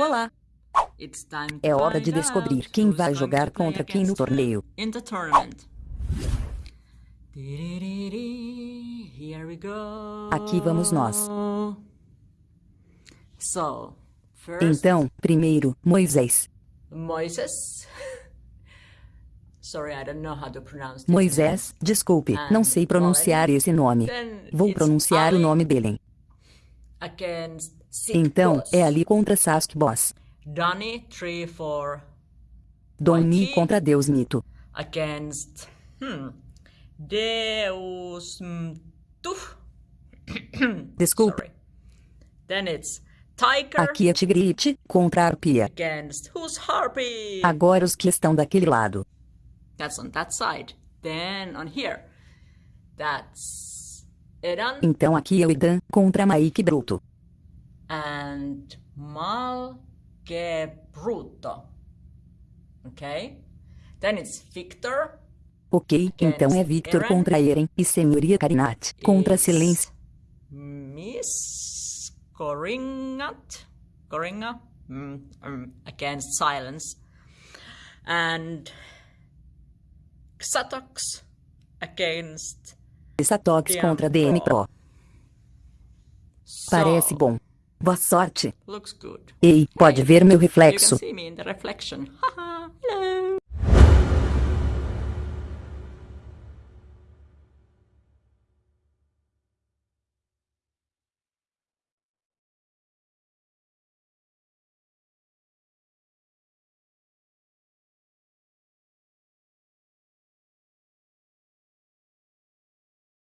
Olá! É hora de descobrir quem vai jogar contra quem no torneio. Aqui vamos nós. Então, primeiro, Moisés. Moisés, desculpe, não sei pronunciar esse nome. Vou pronunciar o nome dele. Então, é ali contra Sasuke Boss. Doni contra Deus Mito. Against hmm, Deus Mito. Desculpe. Sorry. Then it's Tiger Aqui é Tigrite contra Arpia. against who's Harpy? Agora os que estão daquele lado. That's on that side. Then on here, that's Eran Então aqui é o Idan contra Mike Bruto. And Malgebruto. Okay? Then it's Victor Ok, então é Victor contra Eren e Senhoria Karinat contra Silêncio. Miss Coringat, Coringa, mm, um, against silence, and Xatox against. Satox contra DM Pro. Parece bom. Boa sorte. Looks good. Ei, pode ver meu reflexo.